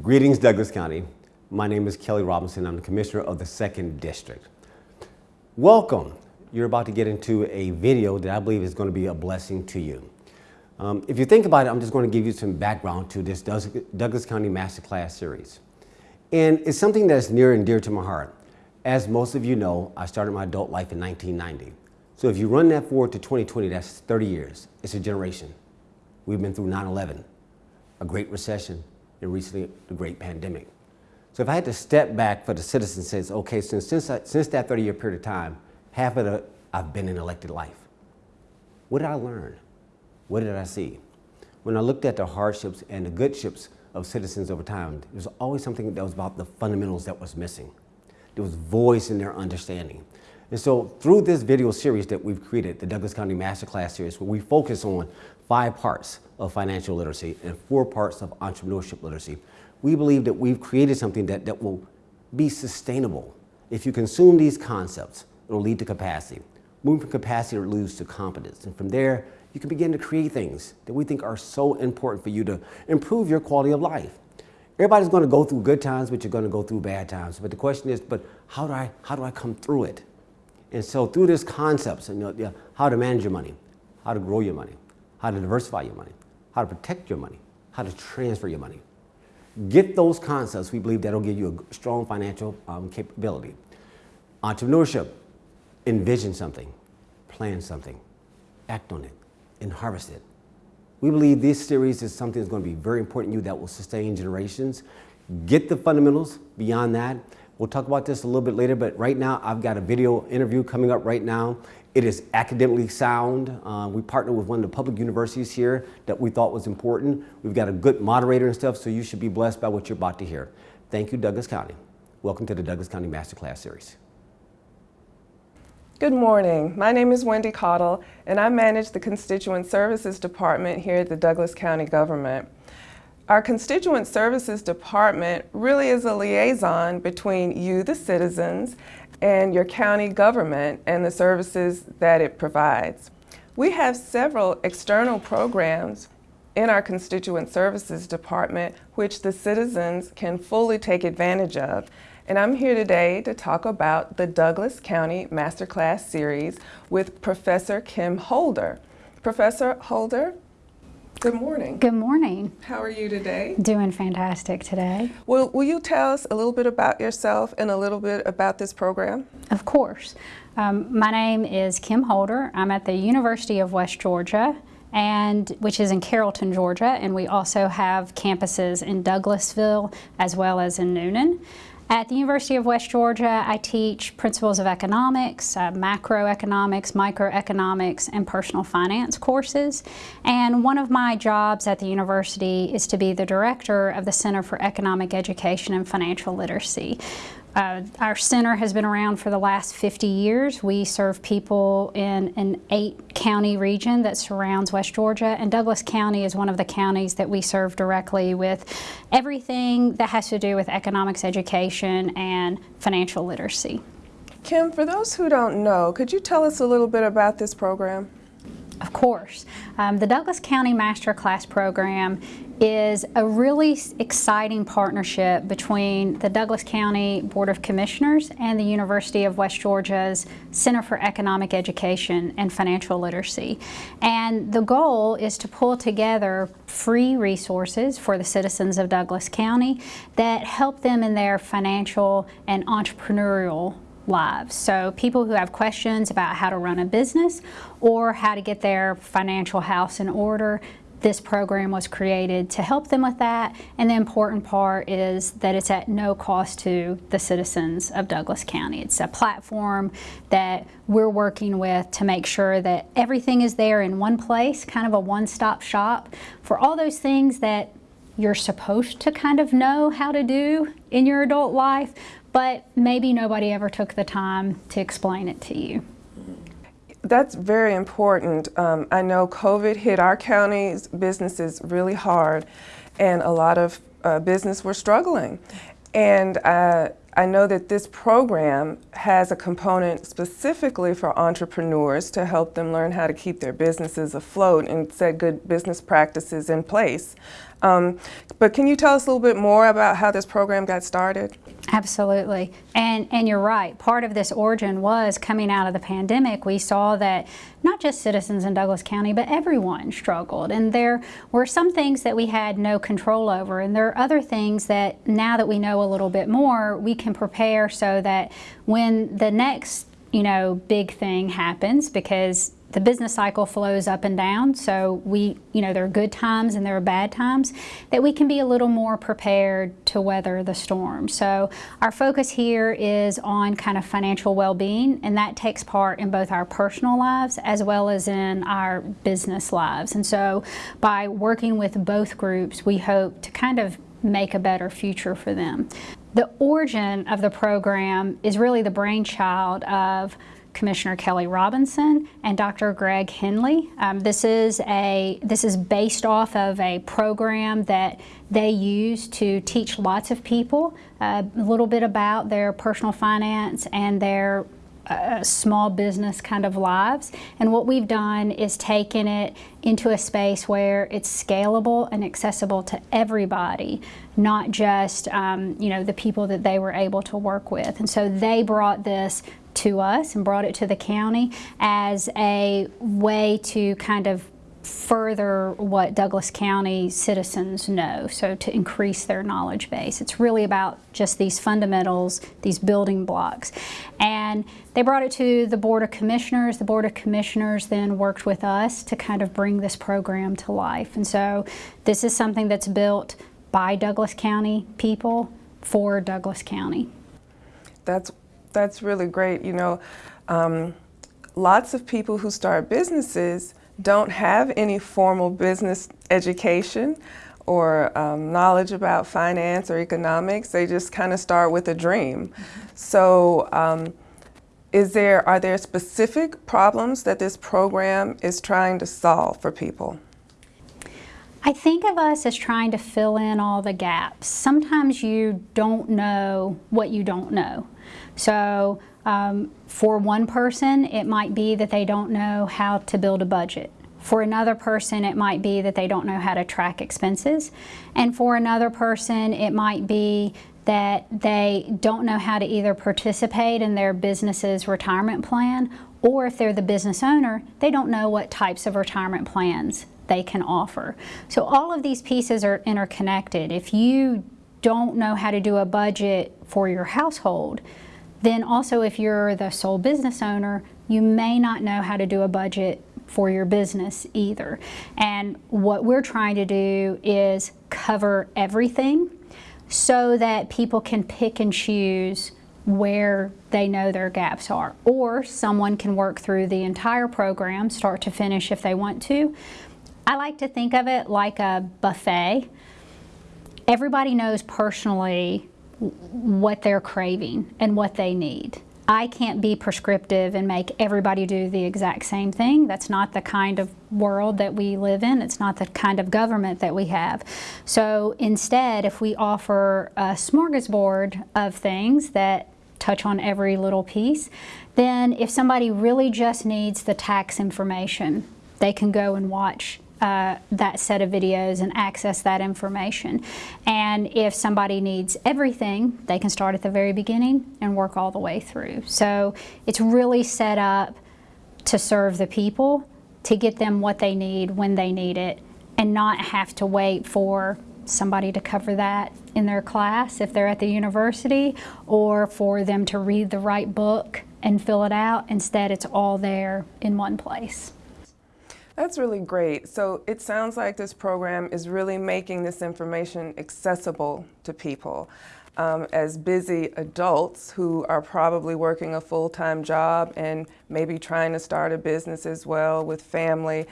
Greetings, Douglas County. My name is Kelly Robinson. I'm the Commissioner of the Second District. Welcome. You're about to get into a video that I believe is going to be a blessing to you. Um, if you think about it, I'm just going to give you some background to this Douglas County Masterclass series. And it's something that's near and dear to my heart. As most of you know, I started my adult life in 1990. So if you run that forward to 2020, that's 30 years. It's a generation. We've been through 9-11, a great recession, and recently the great pandemic. So if I had to step back for the citizens says, okay, since, since, I, since that 30 year period of time, half of it I've been in elected life. What did I learn? What did I see? When I looked at the hardships and the goodships of citizens over time, there was always something that was about the fundamentals that was missing. There was voice in their understanding. And so through this video series that we've created, the Douglas County Masterclass series, where we focus on five parts of financial literacy and four parts of entrepreneurship literacy, we believe that we've created something that, that will be sustainable. If you consume these concepts, it'll lead to capacity. Moving from capacity to leads to competence. And from there, you can begin to create things that we think are so important for you to improve your quality of life. Everybody's going to go through good times, but you're going to go through bad times. But the question is, but how do I, how do I come through it? And so through these concepts, you know, how to manage your money, how to grow your money, how to diversify your money, how to protect your money, how to transfer your money. Get those concepts. We believe that'll give you a strong financial um, capability. Entrepreneurship, envision something, plan something, act on it, and harvest it. We believe this series is something that's going to be very important to you that will sustain generations. Get the fundamentals beyond that. We'll talk about this a little bit later, but right now I've got a video interview coming up right now. It is academically sound. Uh, we partner with one of the public universities here that we thought was important. We've got a good moderator and stuff, so you should be blessed by what you're about to hear. Thank you, Douglas County. Welcome to the Douglas County Masterclass Series. Good morning. My name is Wendy Cottle, and I manage the Constituent Services Department here at the Douglas County Government. Our Constituent Services Department really is a liaison between you, the citizens, and your county government and the services that it provides. We have several external programs in our Constituent Services Department which the citizens can fully take advantage of and I'm here today to talk about the Douglas County Masterclass Series with Professor Kim Holder. Professor Holder, good morning. Good morning. How are you today? Doing fantastic today. Well, will you tell us a little bit about yourself and a little bit about this program? Of course. Um, my name is Kim Holder. I'm at the University of West Georgia and which is in Carrollton, Georgia, and we also have campuses in Douglasville as well as in Newnan. At the University of West Georgia, I teach principles of economics, uh, macroeconomics, microeconomics, and personal finance courses. And one of my jobs at the university is to be the director of the Center for Economic Education and Financial Literacy. Uh, our center has been around for the last 50 years. We serve people in an eight county region that surrounds West Georgia and Douglas County is one of the counties that we serve directly with everything that has to do with economics education and financial literacy. Kim, for those who don't know, could you tell us a little bit about this program? Of course. Um, the Douglas County Master Class Program is a really exciting partnership between the Douglas County Board of Commissioners and the University of West Georgia's Center for Economic Education and Financial Literacy. And the goal is to pull together free resources for the citizens of Douglas County that help them in their financial and entrepreneurial lives. So people who have questions about how to run a business or how to get their financial house in order, this program was created to help them with that. And the important part is that it's at no cost to the citizens of Douglas County. It's a platform that we're working with to make sure that everything is there in one place, kind of a one-stop shop for all those things that you're supposed to kind of know how to do in your adult life, but maybe nobody ever took the time to explain it to you. That's very important. Um, I know COVID hit our county's businesses really hard and a lot of uh, business were struggling. And uh, I know that this program has a component specifically for entrepreneurs to help them learn how to keep their businesses afloat and set good business practices in place. Um, but can you tell us a little bit more about how this program got started? Absolutely. And, and you're right. Part of this origin was coming out of the pandemic. We saw that not just citizens in Douglas County, but everyone struggled. And there were some things that we had no control over. And there are other things that now that we know a little bit more, we can prepare so that when the next you know, big thing happens because the business cycle flows up and down. So we, you know, there are good times and there are bad times that we can be a little more prepared to weather the storm. So our focus here is on kind of financial well-being and that takes part in both our personal lives as well as in our business lives. And so by working with both groups, we hope to kind of make a better future for them. The origin of the program is really the brainchild of Commissioner Kelly Robinson and Dr. Greg Henley. Um, this is a this is based off of a program that they use to teach lots of people uh, a little bit about their personal finance and their uh, small business kind of lives. And what we've done is taken it into a space where it's scalable and accessible to everybody, not just um, you know the people that they were able to work with. And so they brought this to us and brought it to the county as a way to kind of further what Douglas County citizens know, so to increase their knowledge base. It's really about just these fundamentals, these building blocks. And they brought it to the Board of Commissioners. The Board of Commissioners then worked with us to kind of bring this program to life. And so this is something that's built by Douglas County people for Douglas County. That's that's really great. You know, um, lots of people who start businesses don't have any formal business education or um, knowledge about finance or economics. They just kind of start with a dream. So, um, is there are there specific problems that this program is trying to solve for people? I think of us as trying to fill in all the gaps. Sometimes you don't know what you don't know. So um, for one person, it might be that they don't know how to build a budget. For another person, it might be that they don't know how to track expenses. And for another person, it might be that they don't know how to either participate in their business's retirement plan or if they're the business owner, they don't know what types of retirement plans they can offer. So all of these pieces are interconnected. If you don't know how to do a budget for your household, then also if you're the sole business owner, you may not know how to do a budget for your business either. And what we're trying to do is cover everything so that people can pick and choose where they know their gaps are. Or someone can work through the entire program, start to finish if they want to, I like to think of it like a buffet. Everybody knows personally what they're craving and what they need. I can't be prescriptive and make everybody do the exact same thing. That's not the kind of world that we live in. It's not the kind of government that we have. So instead, if we offer a smorgasbord of things that touch on every little piece, then if somebody really just needs the tax information, they can go and watch uh, that set of videos and access that information. And if somebody needs everything, they can start at the very beginning and work all the way through. So it's really set up to serve the people, to get them what they need when they need it, and not have to wait for somebody to cover that in their class if they're at the university, or for them to read the right book and fill it out. Instead, it's all there in one place. That's really great. So it sounds like this program is really making this information accessible to people. Um, as busy adults who are probably working a full-time job and maybe trying to start a business as well with family,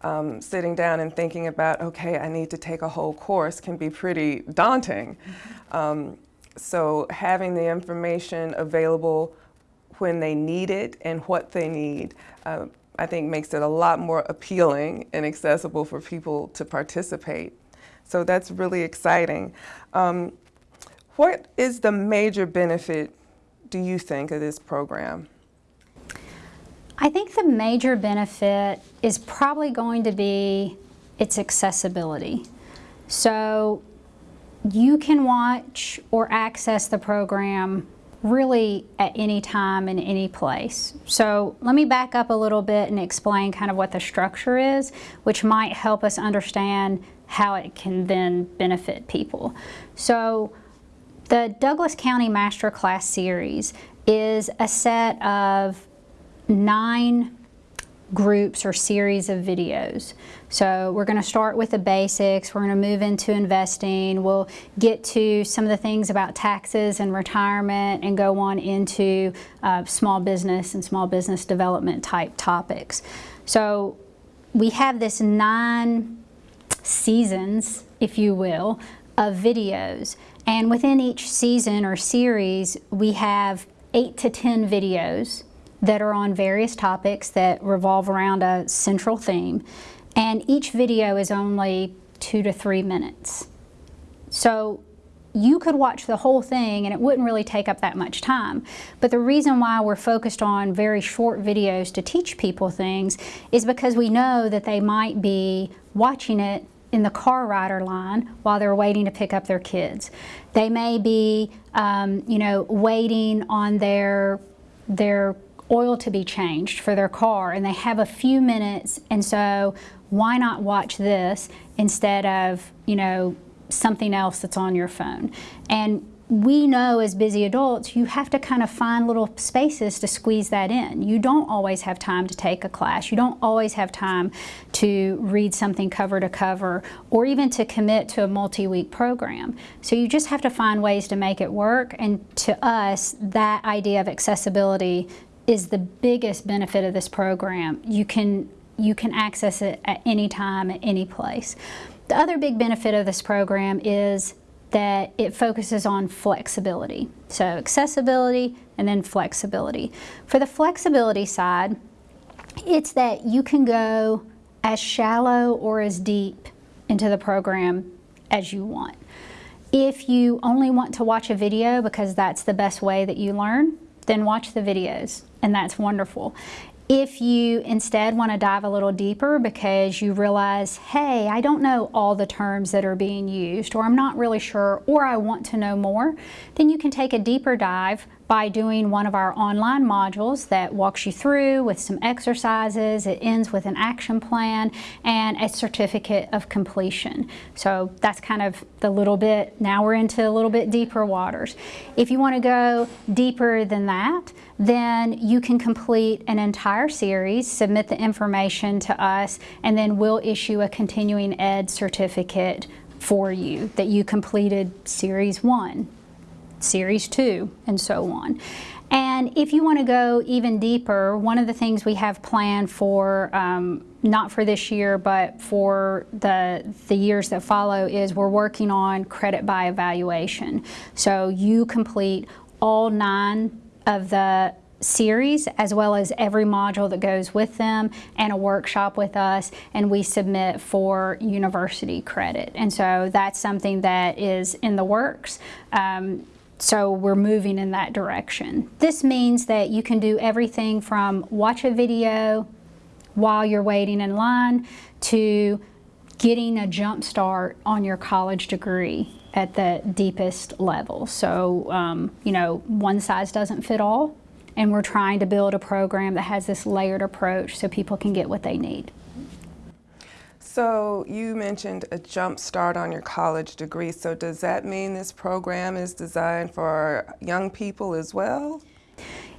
um, sitting down and thinking about, okay, I need to take a whole course can be pretty daunting. Mm -hmm. um, so having the information available when they need it and what they need uh, I think makes it a lot more appealing and accessible for people to participate. So that's really exciting. Um, What is the major benefit, do you think, of this program? I think the major benefit is probably going to be its accessibility. So you can watch or access the program really at any time in any place. So let me back up a little bit and explain kind of what the structure is, which might help us understand how it can then benefit people. So the Douglas County Masterclass Series is a set of nine groups or series of videos. So we're going to start with the basics, we're going to move into investing, we'll get to some of the things about taxes and retirement and go on into uh, small business and small business development type topics. So we have this nine seasons, if you will, of videos. And within each season or series, we have eight to 10 videos that are on various topics that revolve around a central theme. And each video is only two to three minutes. So you could watch the whole thing and it wouldn't really take up that much time. But the reason why we're focused on very short videos to teach people things is because we know that they might be watching it in the car rider line while they're waiting to pick up their kids. They may be, um, you know, waiting on their their oil to be changed for their car and they have a few minutes and so why not watch this instead of you know something else that's on your phone and we know as busy adults you have to kind of find little spaces to squeeze that in. You don't always have time to take a class. You don't always have time to read something cover to cover or even to commit to a multi-week program. So you just have to find ways to make it work and to us that idea of accessibility is the biggest benefit of this program. You can, you can access it at any time, at any place. The other big benefit of this program is that it focuses on flexibility. So accessibility and then flexibility. For the flexibility side, it's that you can go as shallow or as deep into the program as you want. If you only want to watch a video because that's the best way that you learn, then watch the videos and that's wonderful. If you instead want to dive a little deeper because you realize, hey, I don't know all the terms that are being used, or I'm not really sure, or I want to know more, then you can take a deeper dive by doing one of our online modules that walks you through with some exercises. It ends with an action plan and a certificate of completion. So that's kind of the little bit, now we're into a little bit deeper waters. If you want to go deeper than that, then you can complete an entire series, submit the information to us, and then we'll issue a continuing ed certificate for you that you completed series one, series two, and so on. And if you want to go even deeper, one of the things we have planned for, um, not for this year, but for the, the years that follow is we're working on credit by evaluation. So you complete all nine of the series as well as every module that goes with them and a workshop with us and we submit for university credit. And so that's something that is in the works. Um, so we're moving in that direction. This means that you can do everything from watch a video while you're waiting in line to getting a jump start on your college degree at the deepest level. So, um, you know, one size doesn't fit all, and we're trying to build a program that has this layered approach so people can get what they need. So you mentioned a jump start on your college degree. So does that mean this program is designed for young people as well?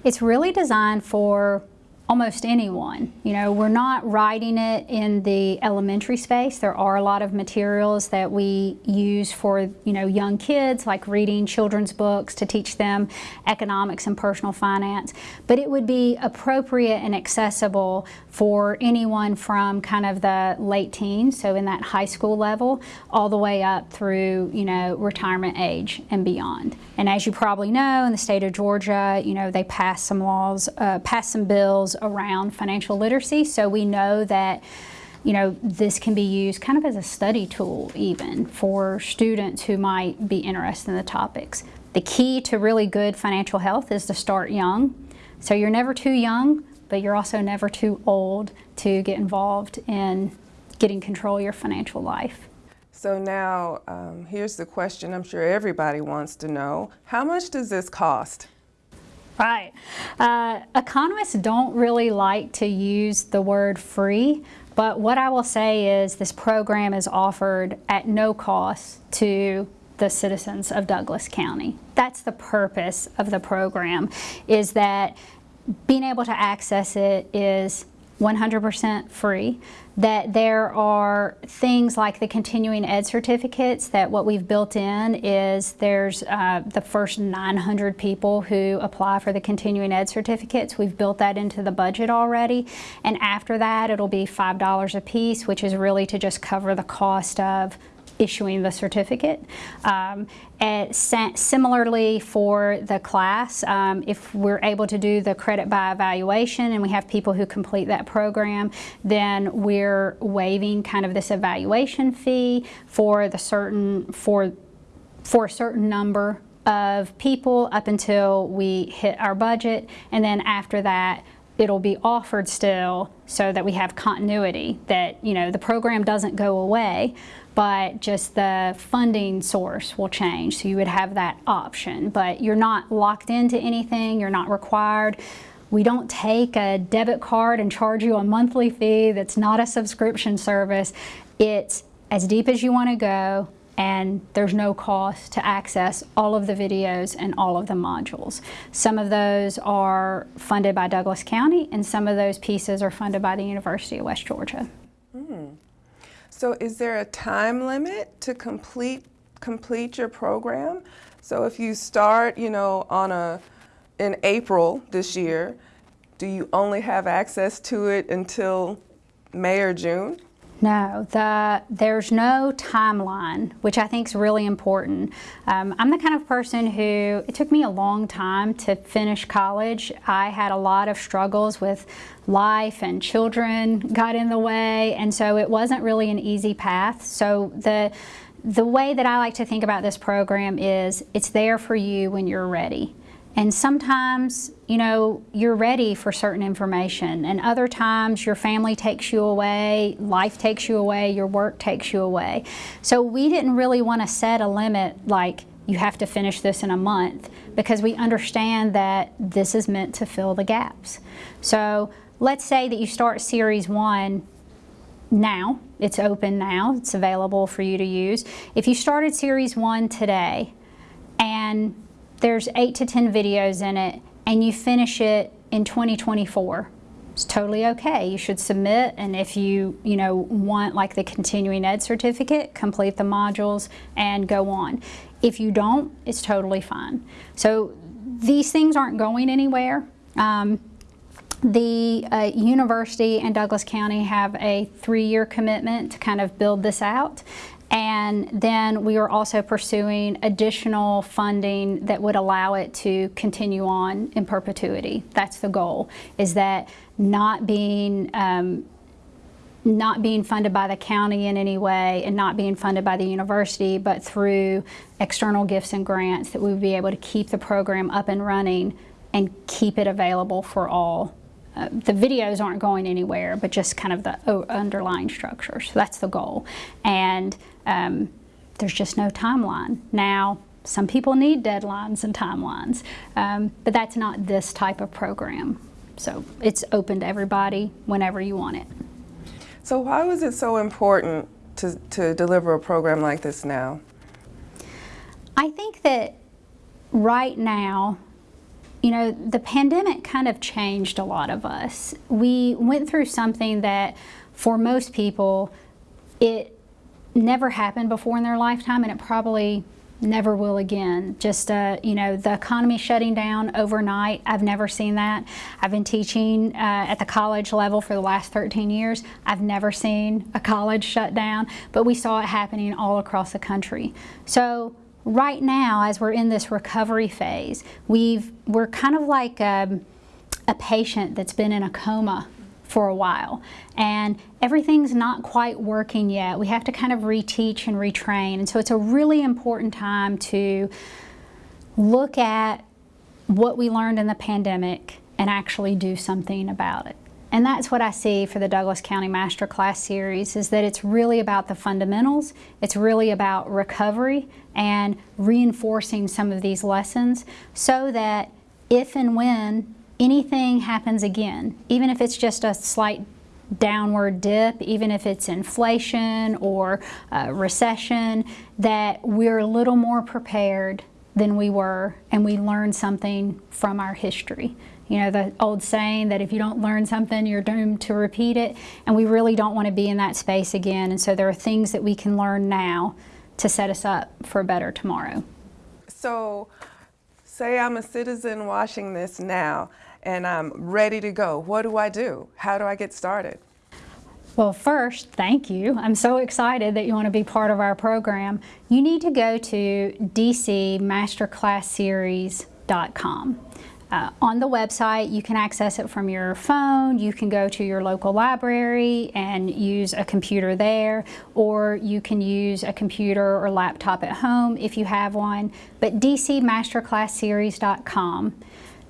It's really designed for almost anyone. You know, we're not writing it in the elementary space. There are a lot of materials that we use for, you know, young kids, like reading children's books to teach them economics and personal finance. But it would be appropriate and accessible for anyone from kind of the late teens, so in that high school level, all the way up through, you know, retirement age and beyond. And as you probably know, in the state of Georgia, you know, they passed some laws, uh, passed some bills around financial literacy. So we know that you know, this can be used kind of as a study tool even for students who might be interested in the topics. The key to really good financial health is to start young. So you're never too young, but you're also never too old to get involved in getting control of your financial life. So now, um, here's the question I'm sure everybody wants to know. How much does this cost? Right. Uh, economists don't really like to use the word free, but what I will say is this program is offered at no cost to the citizens of Douglas County. That's the purpose of the program, is that being able to access it is 100% free, that there are things like the continuing ed certificates that what we've built in is there's uh, the first 900 people who apply for the continuing ed certificates. We've built that into the budget already. And after that, it'll be $5 a piece, which is really to just cover the cost of issuing the certificate. Um, similarly for the class, um, if we're able to do the credit by evaluation and we have people who complete that program, then we're waiving kind of this evaluation fee for the certain, for, for a certain number of people up until we hit our budget. And then after that, it'll be offered still so that we have continuity that you know the program doesn't go away but just the funding source will change. So you would have that option but you're not locked into anything. You're not required. We don't take a debit card and charge you a monthly fee. That's not a subscription service. It's as deep as you want to go and there's no cost to access all of the videos and all of the modules. Some of those are funded by Douglas County and some of those pieces are funded by the University of West Georgia. Hmm. So is there a time limit to complete complete your program? So if you start, you know, on a in April this year, do you only have access to it until May or June? No, the, there's no timeline, which I think is really important. Um, I'm the kind of person who, it took me a long time to finish college. I had a lot of struggles with life and children got in the way, and so it wasn't really an easy path. So the, the way that I like to think about this program is it's there for you when you're ready. And sometimes, you know, you're ready for certain information, and other times your family takes you away, life takes you away, your work takes you away. So we didn't really want to set a limit like you have to finish this in a month because we understand that this is meant to fill the gaps. So let's say that you start series one now, it's open now, it's available for you to use. If you started series one today and there's eight to 10 videos in it and you finish it in 2024, it's totally okay. You should submit and if you, you know, want like the continuing ed certificate, complete the modules and go on. If you don't, it's totally fine. So these things aren't going anywhere. Um, the uh, university and Douglas County have a three-year commitment to kind of build this out and then we are also pursuing additional funding that would allow it to continue on in perpetuity. That's the goal, is that not being um, not being funded by the county in any way and not being funded by the university, but through external gifts and grants that we would be able to keep the program up and running and keep it available for all uh, the videos aren't going anywhere, but just kind of the underlying structure. So that's the goal. And um, there's just no timeline. Now, some people need deadlines and timelines, um, but that's not this type of program. So it's open to everybody whenever you want it. So why was it so important to, to deliver a program like this now? I think that right now, you know, the pandemic kind of changed a lot of us. We went through something that for most people, it never happened before in their lifetime and it probably never will again. Just, uh, you know, the economy shutting down overnight, I've never seen that. I've been teaching uh, at the college level for the last 13 years. I've never seen a college shut down, but we saw it happening all across the country. So right now, as we're in this recovery phase, we've, we're kind of like um, a patient that's been in a coma for a while. And everything's not quite working yet. We have to kind of reteach and retrain. And so it's a really important time to look at what we learned in the pandemic and actually do something about it. And that's what I see for the Douglas County Masterclass series is that it's really about the fundamentals, it's really about recovery and reinforcing some of these lessons so that if and when anything happens again, even if it's just a slight downward dip, even if it's inflation or uh, recession, that we're a little more prepared than we were and we learn something from our history. You know, the old saying that if you don't learn something, you're doomed to repeat it. And we really don't want to be in that space again. And so there are things that we can learn now to set us up for a better tomorrow. So, say I'm a citizen watching this now and I'm ready to go. What do I do? How do I get started? Well, first, thank you. I'm so excited that you want to be part of our program. You need to go to dcmasterclassseries.com. Uh, on the website, you can access it from your phone, you can go to your local library and use a computer there, or you can use a computer or laptop at home if you have one, but dcmasterclassseries.com.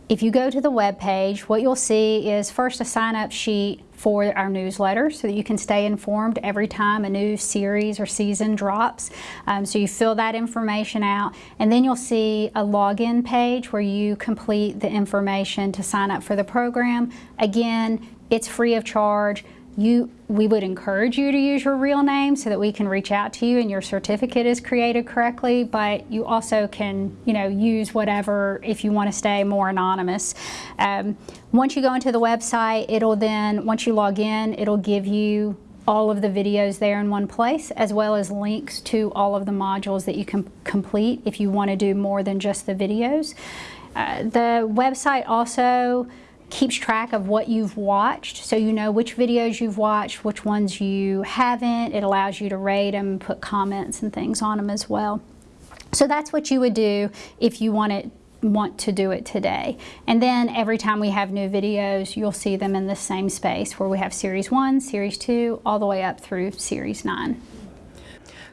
If you go to the web page, what you'll see is first a sign-up sheet for our newsletter so that you can stay informed every time a new series or season drops. Um, so you fill that information out and then you'll see a login page where you complete the information to sign up for the program. Again, it's free of charge you, we would encourage you to use your real name so that we can reach out to you and your certificate is created correctly, but you also can, you know, use whatever if you want to stay more anonymous. Um, once you go into the website, it'll then, once you log in, it'll give you all of the videos there in one place, as well as links to all of the modules that you can complete if you want to do more than just the videos. Uh, the website also keeps track of what you've watched so you know which videos you've watched, which ones you haven't. It allows you to rate them, put comments and things on them as well. So that's what you would do if you want it want to do it today. And then every time we have new videos, you'll see them in the same space where we have series one, series two, all the way up through series nine.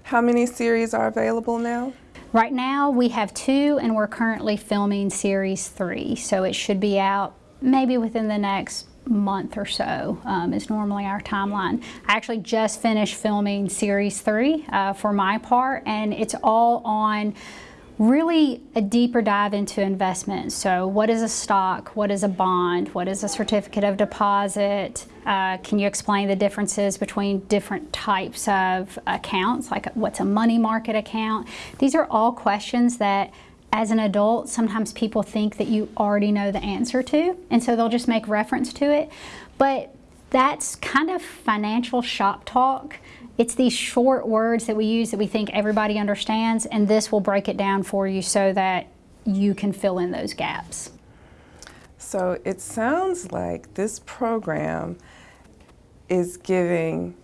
How many series are available now? Right now we have two and we're currently filming series three. So it should be out maybe within the next month or so um, is normally our timeline. I actually just finished filming series three uh, for my part and it's all on really a deeper dive into investment. So what is a stock? What is a bond? What is a certificate of deposit? Uh, can you explain the differences between different types of accounts? Like what's a money market account? These are all questions that as an adult, sometimes people think that you already know the answer to, and so they'll just make reference to it. But that's kind of financial shop talk. It's these short words that we use that we think everybody understands, and this will break it down for you so that you can fill in those gaps. So it sounds like this program is giving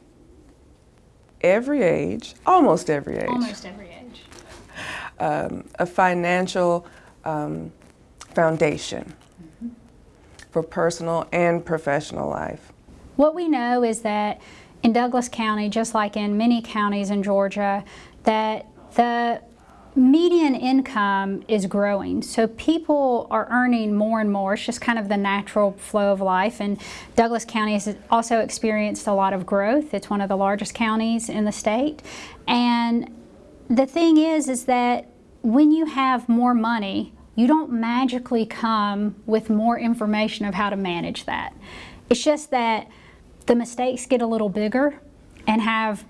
every age, almost every age. Almost every age um, a financial um, foundation mm -hmm. for personal and professional life. What we know is that in Douglas County, just like in many counties in Georgia, that the median income is growing. So people are earning more and more. It's just kind of the natural flow of life. And Douglas County has also experienced a lot of growth. It's one of the largest counties in the state. And the thing is, is that when you have more money, you don't magically come with more information of how to manage that. It's just that the mistakes get a little bigger and have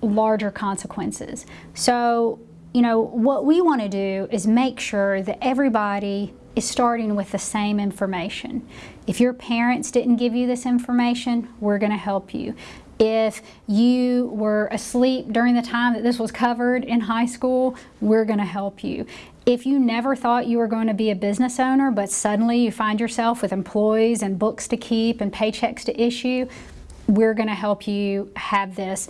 larger consequences. So, you know, what we want to do is make sure that everybody is starting with the same information. If your parents didn't give you this information, we're going to help you. If you were asleep during the time that this was covered in high school, we're going to help you. If you never thought you were going to be a business owner, but suddenly you find yourself with employees and books to keep and paychecks to issue, we're going to help you have this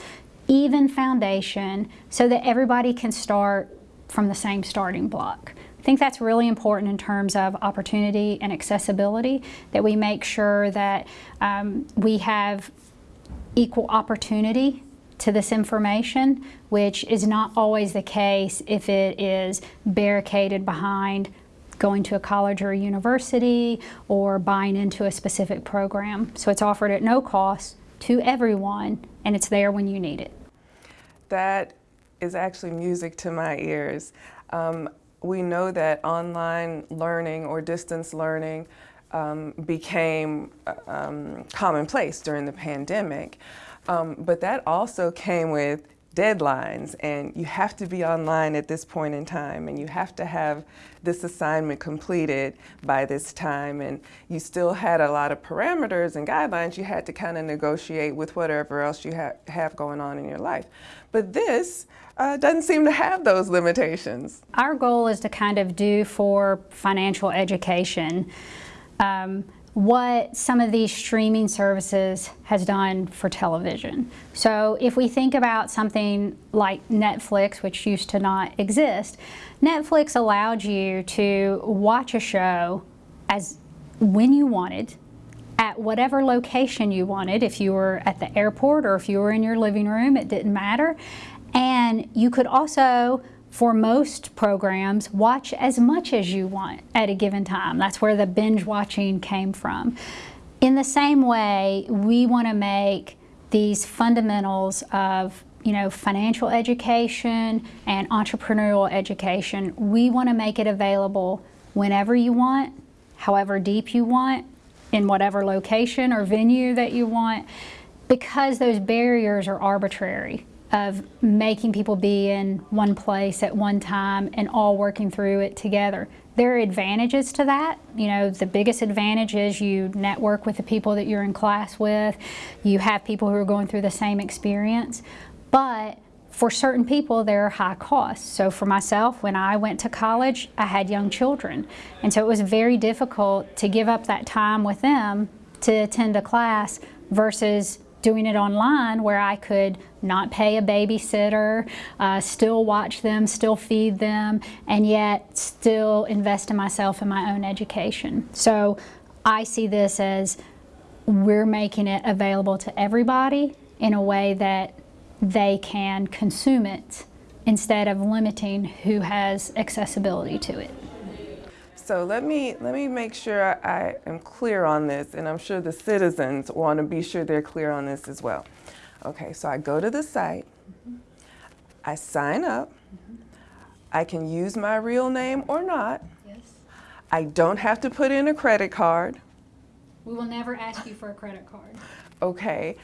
even foundation so that everybody can start from the same starting block. I think that's really important in terms of opportunity and accessibility, that we make sure that um, we have equal opportunity to this information, which is not always the case if it is barricaded behind going to a college or a university or buying into a specific program. So it's offered at no cost to everyone and it's there when you need it. That is actually music to my ears. Um, we know that online learning or distance learning um, became uh, um, commonplace during the pandemic. Um, but that also came with deadlines and you have to be online at this point in time and you have to have this assignment completed by this time and you still had a lot of parameters and guidelines you had to kind of negotiate with whatever else you ha have going on in your life. But this uh, doesn't seem to have those limitations. Our goal is to kind of do for financial education um, what some of these streaming services has done for television. So if we think about something like Netflix, which used to not exist, Netflix allowed you to watch a show as when you wanted, at whatever location you wanted, if you were at the airport or if you were in your living room, it didn't matter. And you could also for most programs, watch as much as you want at a given time. That's where the binge watching came from. In the same way, we want to make these fundamentals of you know, financial education and entrepreneurial education, we want to make it available whenever you want, however deep you want, in whatever location or venue that you want, because those barriers are arbitrary of making people be in one place at one time and all working through it together. There are advantages to that. You know, the biggest advantage is you network with the people that you're in class with. You have people who are going through the same experience. But for certain people, there are high costs. So for myself, when I went to college, I had young children. And so it was very difficult to give up that time with them to attend a class versus doing it online where I could not pay a babysitter, uh, still watch them, still feed them, and yet still invest in myself and my own education. So I see this as we're making it available to everybody in a way that they can consume it instead of limiting who has accessibility to it. So let me, let me make sure I am clear on this, and I'm sure the citizens want to be sure they're clear on this as well. Okay, so I go to the site. I sign up. I can use my real name or not. Yes. I don't have to put in a credit card. We will never ask you for a credit card. Okay,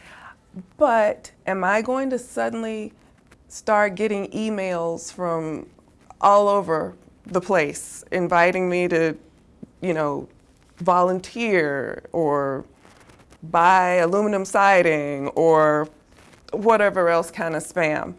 but am I going to suddenly start getting emails from all over the place, inviting me to, you know, volunteer or buy aluminum siding or whatever else kind of spam?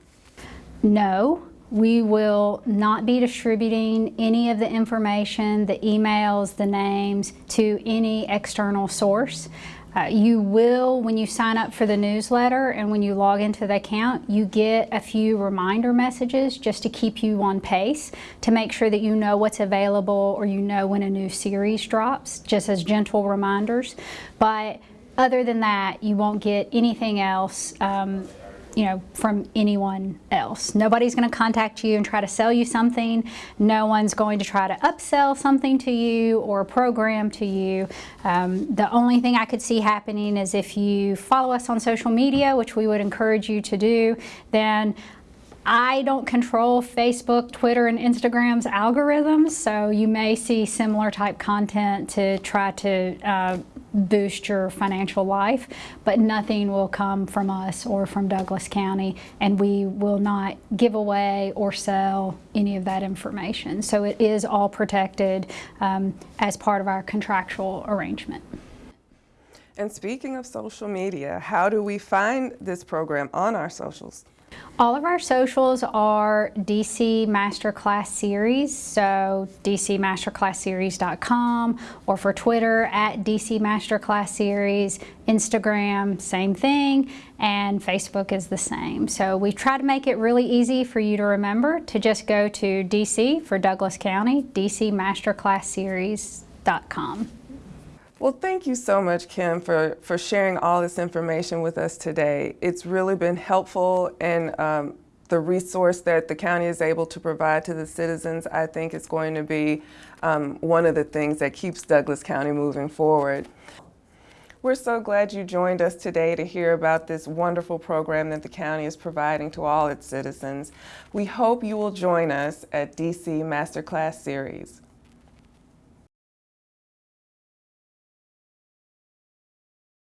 No, we will not be distributing any of the information, the emails, the names to any external source. Uh, you will, when you sign up for the newsletter and when you log into the account, you get a few reminder messages just to keep you on pace to make sure that you know what's available or you know when a new series drops, just as gentle reminders. But other than that, you won't get anything else um, you know, from anyone else. Nobody's going to contact you and try to sell you something. No one's going to try to upsell something to you or program to you. Um, the only thing I could see happening is if you follow us on social media, which we would encourage you to do, then I don't control Facebook, Twitter, and Instagram's algorithms, so you may see similar type content to try to uh, boost your financial life, but nothing will come from us or from Douglas County, and we will not give away or sell any of that information. So it is all protected um, as part of our contractual arrangement. And speaking of social media, how do we find this program on our socials? All of our socials are DC Masterclass Series, so dcmasterclassseries.com, or for Twitter at DC Masterclass Series, Instagram, same thing, and Facebook is the same. So we try to make it really easy for you to remember to just go to DC for Douglas County, dcmasterclassseries.com. Well, thank you so much, Kim, for, for sharing all this information with us today. It's really been helpful and um, the resource that the county is able to provide to the citizens, I think is going to be um, one of the things that keeps Douglas County moving forward. We're so glad you joined us today to hear about this wonderful program that the county is providing to all its citizens. We hope you will join us at DC Masterclass Series.